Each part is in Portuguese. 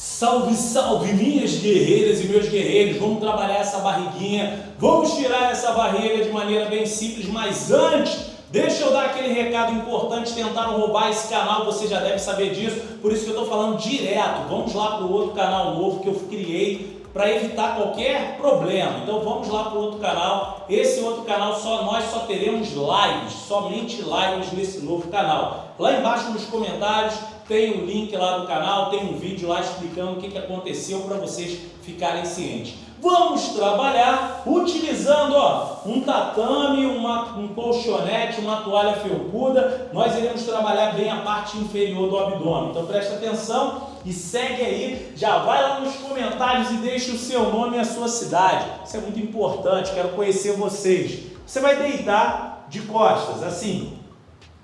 Salve, salve minhas guerreiras e meus guerreiros, vamos trabalhar essa barriguinha, vamos tirar essa barriga de maneira bem simples, mas antes, deixa eu dar aquele recado importante, tentaram roubar esse canal, você já deve saber disso, por isso que eu estou falando direto, vamos lá para o outro canal novo que eu criei para evitar qualquer problema, então vamos lá para o outro canal, esse outro canal só nós só teremos lives, somente lives nesse novo canal, lá embaixo nos comentários tem um link lá do canal, tem um vídeo lá explicando o que, que aconteceu para vocês ficarem cientes. Vamos trabalhar utilizando ó, um tatame, uma, um colchonete, uma toalha felpuda. Nós iremos trabalhar bem a parte inferior do abdômen. Então presta atenção e segue aí. Já vai lá nos comentários e deixe o seu nome e a sua cidade. Isso é muito importante, quero conhecer vocês. Você vai deitar de costas, assim,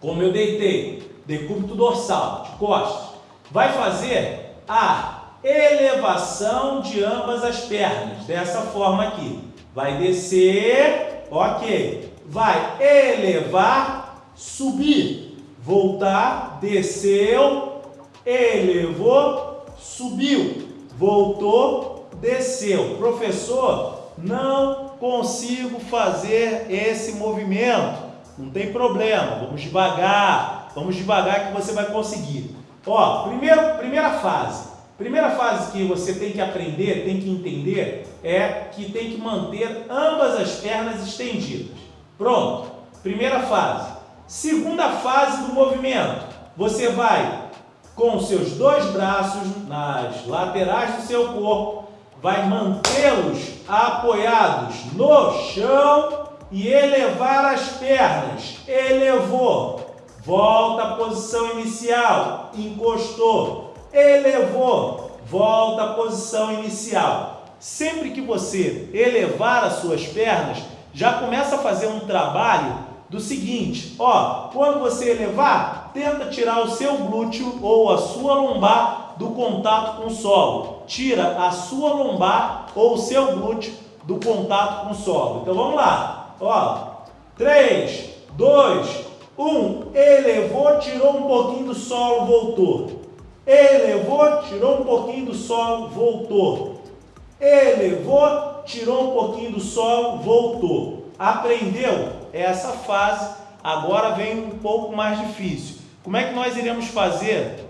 como eu deitei decúbito dorsal, de costas, vai fazer a elevação de ambas as pernas, dessa forma aqui. Vai descer, ok. Vai elevar, subir, voltar, desceu, elevou, subiu, voltou, desceu. Professor, não consigo fazer esse movimento. Não tem problema, vamos devagar. Vamos devagar que você vai conseguir. Ó, primeiro, primeira fase. Primeira fase que você tem que aprender, tem que entender, é que tem que manter ambas as pernas estendidas. Pronto. Primeira fase. Segunda fase do movimento. Você vai com seus dois braços nas laterais do seu corpo, vai mantê-los apoiados no chão e elevar as pernas. Elevou. Volta à posição inicial, encostou, elevou, volta à posição inicial. Sempre que você elevar as suas pernas, já começa a fazer um trabalho do seguinte, ó, quando você elevar, tenta tirar o seu glúteo ou a sua lombar do contato com o solo. Tira a sua lombar ou o seu glúteo do contato com o solo. Então vamos lá, ó, 3, 2, um, elevou, tirou um pouquinho do solo, voltou. Elevou, tirou um pouquinho do solo, voltou. Elevou, tirou um pouquinho do solo, voltou. Aprendeu? Essa fase agora vem um pouco mais difícil. Como é que nós iremos fazer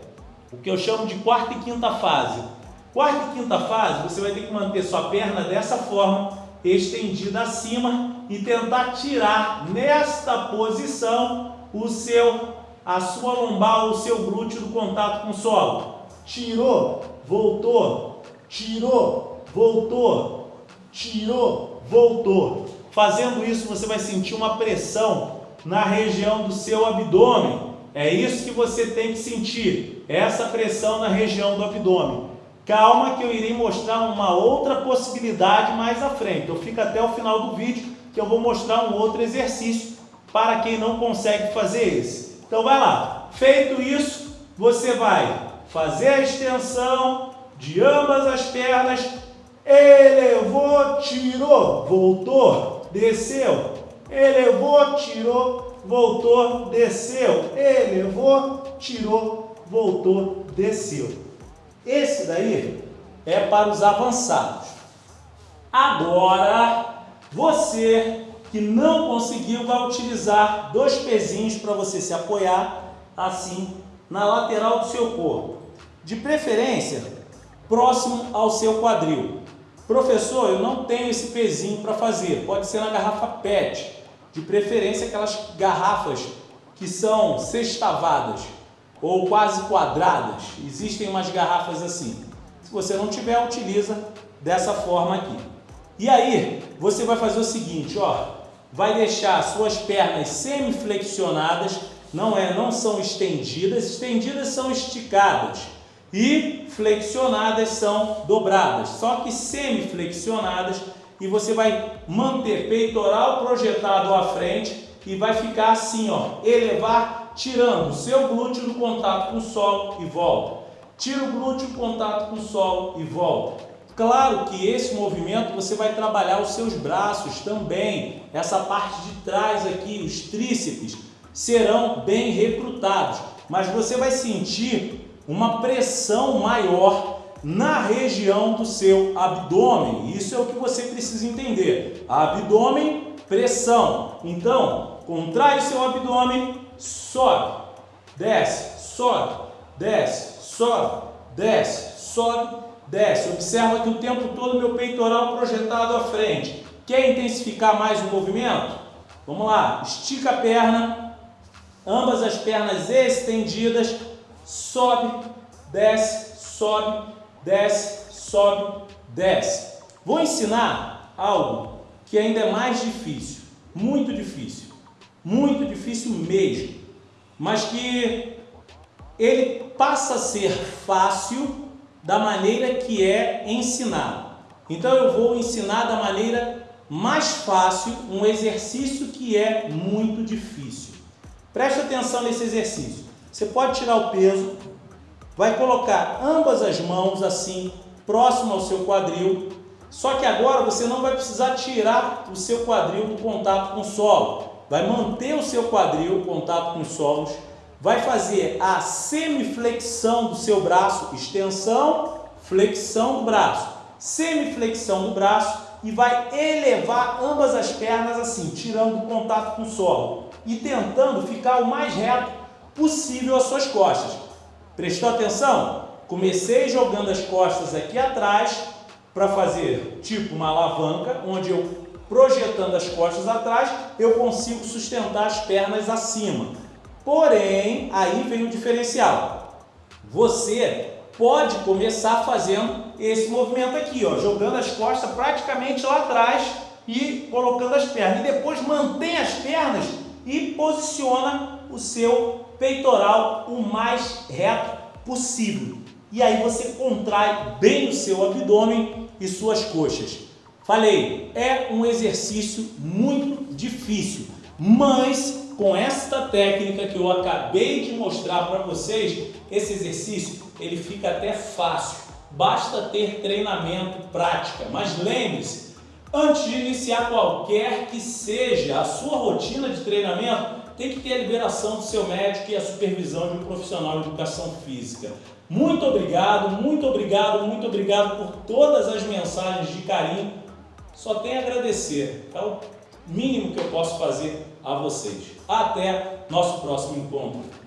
o que eu chamo de quarta e quinta fase? Quarta e quinta fase, você vai ter que manter sua perna dessa forma, estendida acima e tentar tirar nesta posição o seu, a sua lombar o seu glúteo do contato com o solo. Tirou, voltou, tirou, voltou, tirou, voltou. Fazendo isso, você vai sentir uma pressão na região do seu abdômen. É isso que você tem que sentir, essa pressão na região do abdômen. Calma que eu irei mostrar uma outra possibilidade mais à frente. Então fica até o final do vídeo que eu vou mostrar um outro exercício para quem não consegue fazer esse. Então vai lá. Feito isso, você vai fazer a extensão de ambas as pernas, elevou, tirou, voltou, desceu, elevou, tirou, voltou, desceu, elevou, tirou, voltou, desceu. Esse daí é para os avançados. Agora, você que não conseguiu, vai utilizar dois pezinhos para você se apoiar assim na lateral do seu corpo. De preferência, próximo ao seu quadril. Professor, eu não tenho esse pezinho para fazer. Pode ser na garrafa PET. De preferência aquelas garrafas que são sextavadas ou quase quadradas. Existem umas garrafas assim. Se você não tiver, utiliza dessa forma aqui. E aí, você vai fazer o seguinte, ó vai deixar suas pernas semiflexionadas, não, é, não são estendidas, estendidas são esticadas e flexionadas são dobradas, só que semiflexionadas e você vai manter peitoral projetado à frente e vai ficar assim, ó, elevar, tirando o seu glúteo do contato com o solo e volta. Tira o glúteo contato com o solo e volta. Claro que esse movimento você vai trabalhar os seus braços também. Essa parte de trás aqui, os tríceps, serão bem recrutados. Mas você vai sentir uma pressão maior na região do seu abdômen. Isso é o que você precisa entender. Abdômen, pressão. Então, contrai seu abdômen, sobe, desce, sobe, desce, sobe, desce, sobe, desce. Observa que o tempo todo meu peitoral projetado à frente. Quer intensificar mais o movimento? Vamos lá, estica a perna, ambas as pernas estendidas, sobe, desce, sobe, desce, sobe, desce. Vou ensinar algo que ainda é mais difícil, muito difícil, muito difícil mesmo, mas que ele passa a ser fácil da maneira que é ensinado. Então eu vou ensinar da maneira mais fácil um exercício que é muito difícil. Preste atenção nesse exercício. Você pode tirar o peso, vai colocar ambas as mãos assim, próximo ao seu quadril. Só que agora você não vai precisar tirar o seu quadril do contato com o solo. Vai manter o seu quadril, contato com os solos. Vai fazer a semiflexão do seu braço, extensão, flexão do braço. Semiflexão do braço e vai elevar ambas as pernas assim, tirando o contato com o solo e tentando ficar o mais reto possível as suas costas. Prestou atenção? Comecei jogando as costas aqui atrás para fazer tipo uma alavanca, onde eu projetando as costas atrás, eu consigo sustentar as pernas acima. Porém, aí vem o diferencial. Você pode começar fazendo esse movimento aqui, ó, jogando as costas praticamente lá atrás e colocando as pernas. E depois mantém as pernas e posiciona o seu peitoral o mais reto possível. E aí você contrai bem o seu abdômen e suas coxas. Falei, é um exercício muito difícil, mas com esta técnica que eu acabei de mostrar para vocês, esse exercício ele fica até fácil. Basta ter treinamento, prática. Mas lembre-se, antes de iniciar qualquer que seja a sua rotina de treinamento, tem que ter a liberação do seu médico e a supervisão de um profissional de educação física. Muito obrigado, muito obrigado, muito obrigado por todas as mensagens de carinho. Só tenho a agradecer. O mínimo que eu posso fazer a vocês. Até nosso próximo encontro.